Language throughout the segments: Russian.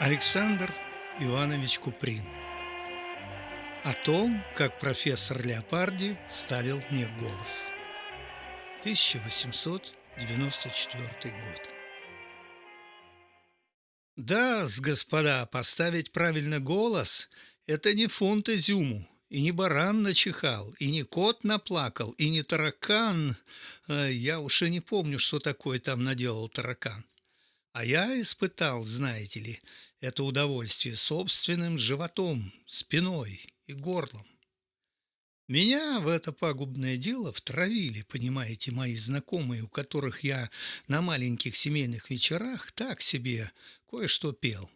Александр Иванович Куприн О том, как профессор Леопарди ставил мне голос 1894 год Да, с господа, поставить правильно голос – это не фунт изюму, и не баран начихал, и не кот наплакал, и не таракан. Э, я уж и не помню, что такое там наделал таракан. А я испытал, знаете ли, это удовольствие собственным животом, спиной и горлом. Меня в это пагубное дело втравили, понимаете, мои знакомые, у которых я на маленьких семейных вечерах так себе кое-что пел.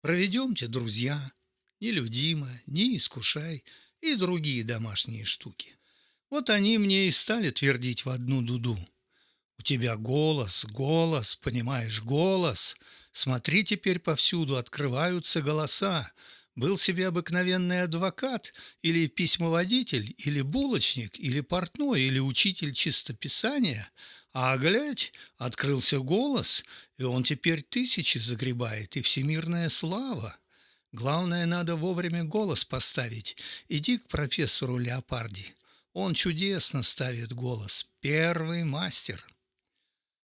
Проведемте, друзья, нелюдимо, не искушай и другие домашние штуки. Вот они мне и стали твердить в одну дуду. У тебя голос, голос, понимаешь, голос. Смотри, теперь повсюду открываются голоса. Был себе обыкновенный адвокат или письмоводитель, или булочник, или портной, или учитель чистописания, а, глядь, открылся голос, и он теперь тысячи загребает, и всемирная слава. Главное, надо вовремя голос поставить. Иди к профессору Леопарди. Он чудесно ставит голос. Первый мастер.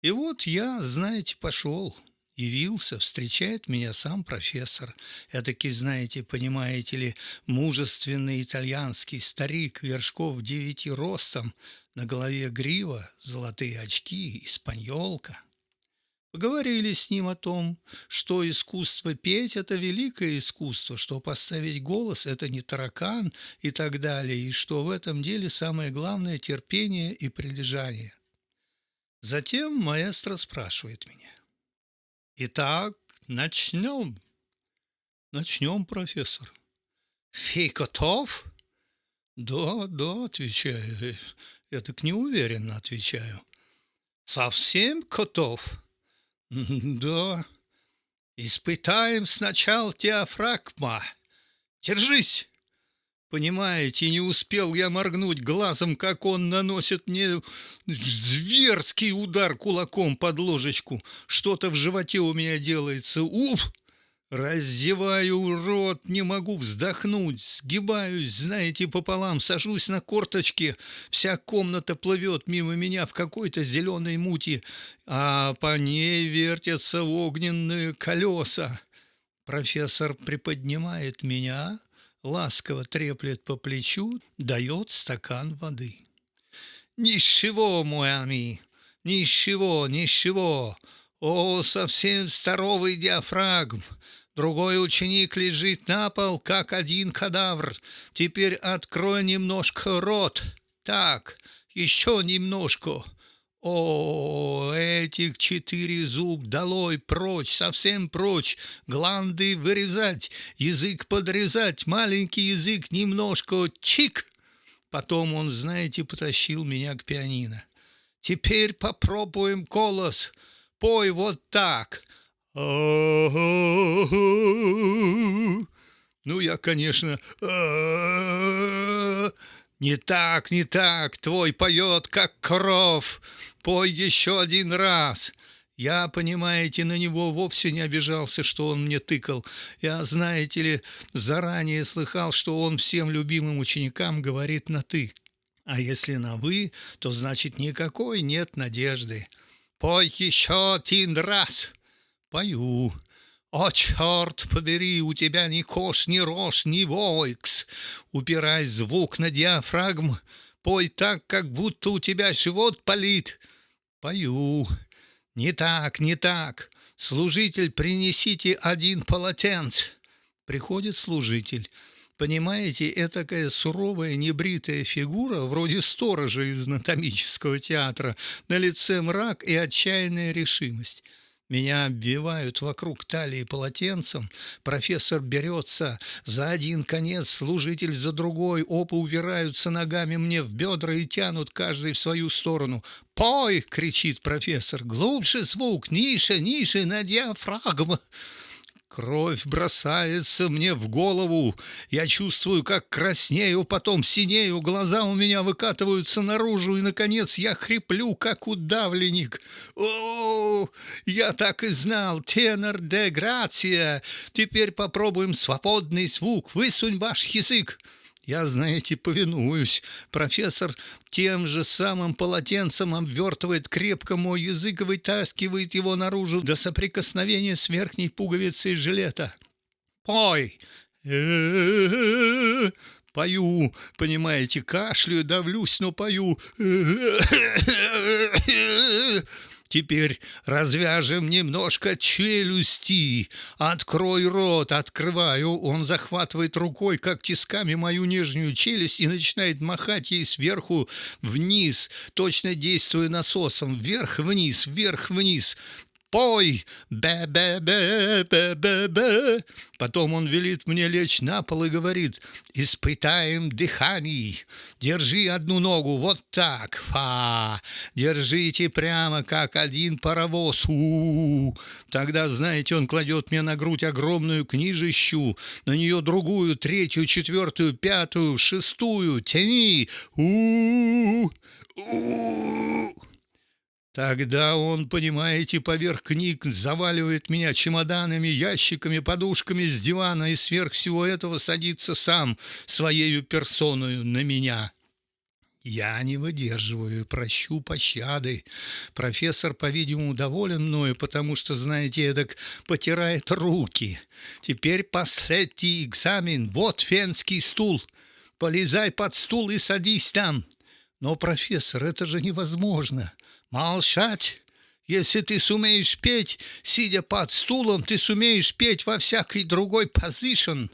И вот я, знаете, пошел, явился, встречает меня сам профессор. Этакий, знаете, понимаете ли, мужественный итальянский старик, вершков девяти ростом, на голове грива, золотые очки, испаньолка. Поговорили с ним о том, что искусство петь – это великое искусство, что поставить голос – это не таракан и так далее, и что в этом деле самое главное – терпение и прилежание – Затем маэстро спрашивает меня. «Итак, начнем?» «Начнем, профессор». «Фи готов?» «Да, да», отвечаю. Я так неуверенно отвечаю. «Совсем готов?» «Да». «Испытаем сначала диафрагма. Держись!» Понимаете, не успел я моргнуть глазом, как он наносит мне зверский удар кулаком под ложечку. Что-то в животе у меня делается. Уф! Раздеваю рот, не могу вздохнуть, сгибаюсь, знаете, пополам, сажусь на корточки. Вся комната плывет мимо меня в какой-то зеленой мути, а по ней вертятся огненные колеса. Профессор приподнимает меня, ласково треплет по плечу, дает стакан воды. «Ничего, мой ами, ничего, ничего. О, совсем здоровый диафрагм. Другой ученик лежит на пол, как один кадавр. Теперь открой немножко рот. Так, еще немножко. О, этих четыре зуб долой, прочь, совсем прочь, гланды вырезать, язык подрезать, маленький язык немножко, чик. Потом он, знаете, потащил меня к пианино. Теперь попробуем голос. Пой вот так. Ну, я, конечно, не так, не так, твой поет, как кров. Пой еще один раз. Я, понимаете, на него вовсе не обижался, что он мне тыкал. Я, знаете ли, заранее слыхал, что он всем любимым ученикам говорит на «ты». А если на «вы», то значит никакой нет надежды. Пой еще один раз. Пою. «О, черт побери, у тебя ни кош, ни рожь, ни войкс!» Упирай звук на диафрагм, пой так, как будто у тебя живот палит. Пою. Не так, не так. Служитель, принесите один полотенце. Приходит служитель. Понимаете, этакая суровая небритая фигура, вроде сторожа из анатомического театра, на лице мрак и отчаянная решимость. Меня обвивают вокруг талии полотенцем, профессор берется за один конец, служитель за другой, оба упираются ногами мне в бедра и тянут каждый в свою сторону. «Пой!» — кричит профессор. «Глубже звук! Ниже, ниже, на диафрагму!» Кровь бросается мне в голову. Я чувствую, как краснею, потом синею, глаза у меня выкатываются наружу, и, наконец, я хриплю, как удавленник. О, я так и знал, тенор де грация. Теперь попробуем свободный звук. Высунь ваш язык. Я, знаете, повинуюсь. Профессор тем же самым полотенцем обвертывает крепко мой язык и вытаскивает его наружу до соприкосновения с верхней пуговицей жилета. «Пой!» Пою, понимаете, кашляю, давлюсь, но пою. Теперь развяжем немножко челюсти. Открой рот, открываю. Он захватывает рукой, как тисками, мою нижнюю челюсть и начинает махать ей сверху вниз, точно действуя насосом. Вверх-вниз, вверх-вниз пой, бе-бе-бе-бе-бе-бе. Потом он велит мне лечь на пол и говорит, испытаем дыхание, держи одну ногу, вот так, фа, держите прямо, как один паровоз, у, -у, -у. Тогда, знаете, он кладет мне на грудь огромную книжищу, на нее другую, третью, четвертую, пятую, шестую, тяни, у, -у, -у. Тогда он, понимаете, поверх книг заваливает меня чемоданами, ящиками, подушками с дивана и сверх всего этого садится сам своею персоною на меня. Я не выдерживаю, прощу пощады. Профессор, по-видимому, доволен мною, потому что, знаете, эдак потирает руки. Теперь последний экзамен. Вот фенский стул. Полезай под стул и садись там. Но, профессор, это же невозможно. Молчать! Если ты сумеешь петь, сидя под стулом, ты сумеешь петь во всякой другой позишн.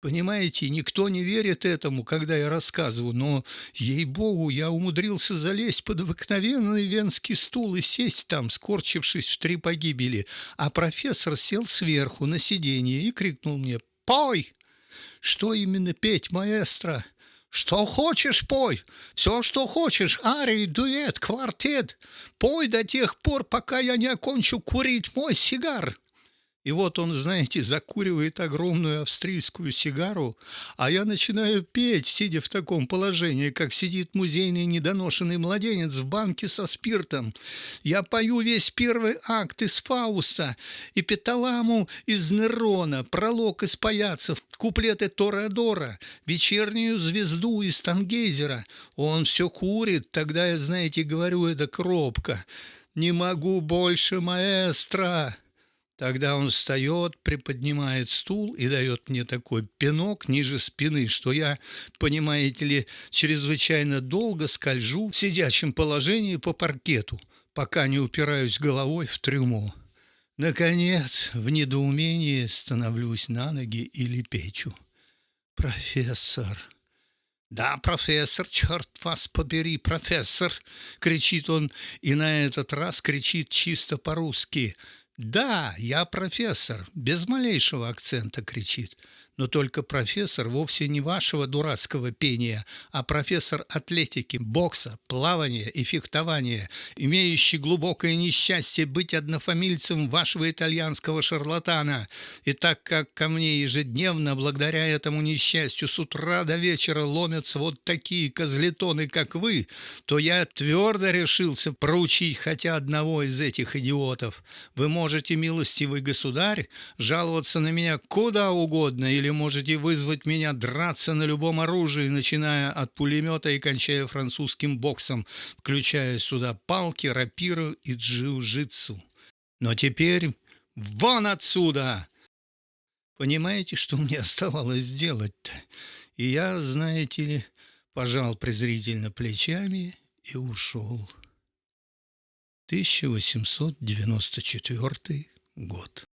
Понимаете, никто не верит этому, когда я рассказываю, но, ей-богу, я умудрился залезть под обыкновенный венский стул и сесть там, скорчившись в три погибели, а профессор сел сверху на сиденье и крикнул мне «Пой!» «Что именно петь, маэстро?» Что хочешь, пой. Все, что хочешь. Арий, дуэт, квартет. Пой до тех пор, пока я не окончу курить мой сигар. И вот он, знаете, закуривает огромную австрийскую сигару, а я начинаю петь, сидя в таком положении, как сидит музейный недоношенный младенец в банке со спиртом. Я пою весь первый акт из Фауста, и Петаламу из Нерона, пролог из Паяцев, куплеты Тореадора, вечернюю звезду из Тангейзера. Он все курит, тогда я, знаете, говорю это кропко. «Не могу больше, маэстро!» Тогда он встает, приподнимает стул и дает мне такой пинок ниже спины, что я, понимаете ли, чрезвычайно долго скольжу в сидячем положении по паркету, пока не упираюсь головой в трюмо. Наконец, в недоумении становлюсь на ноги и лепечу. «Профессор!» «Да, профессор, черт вас побери, профессор!» — кричит он, и на этот раз кричит чисто по-русски — «Да, я профессор», без малейшего акцента кричит но только профессор вовсе не вашего дурацкого пения, а профессор атлетики, бокса, плавания и фехтования, имеющий глубокое несчастье быть однофамильцем вашего итальянского шарлатана. И так как ко мне ежедневно, благодаря этому несчастью, с утра до вечера ломятся вот такие козлетоны, как вы, то я твердо решился проучить хотя одного из этих идиотов. Вы можете, милостивый государь, жаловаться на меня куда угодно или или можете вызвать меня драться на любом оружии, начиная от пулемета и кончая французским боксом, включая сюда палки, рапиру и джиу-джитсу. Но теперь вон отсюда! Понимаете, что мне оставалось делать-то? И я, знаете ли, пожал презрительно плечами и ушел. 1894 год.